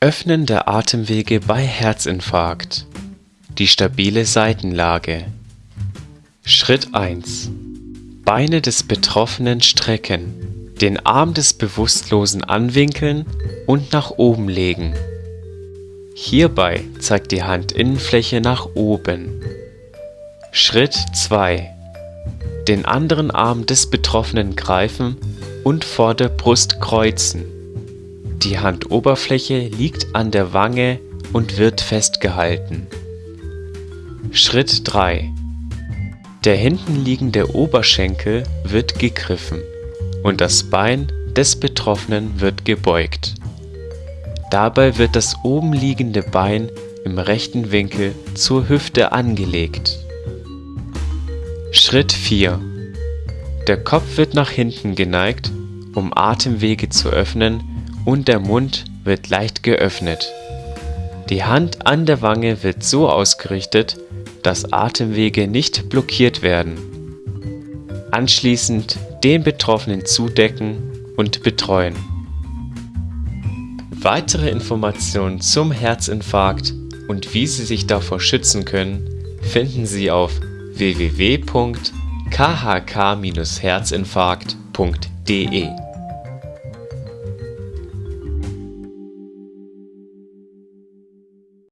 Öffnen der Atemwege bei Herzinfarkt. Die stabile Seitenlage. Schritt 1. Beine des Betroffenen strecken, den Arm des Bewusstlosen anwinkeln und nach oben legen. Hierbei zeigt die Handinnenfläche nach oben. Schritt 2. Den anderen Arm des Betroffenen greifen und vor der Brust kreuzen. Die Handoberfläche liegt an der Wange und wird festgehalten. Schritt 3. Der hinten liegende Oberschenkel wird gegriffen und das Bein des Betroffenen wird gebeugt. Dabei wird das oben liegende Bein im rechten Winkel zur Hüfte angelegt. Schritt 4. Der Kopf wird nach hinten geneigt, um Atemwege zu öffnen und der Mund wird leicht geöffnet. Die Hand an der Wange wird so ausgerichtet, dass Atemwege nicht blockiert werden. Anschließend den Betroffenen zudecken und betreuen. Weitere Informationen zum Herzinfarkt und wie Sie sich davor schützen können, finden Sie auf www.khk-herzinfarkt.de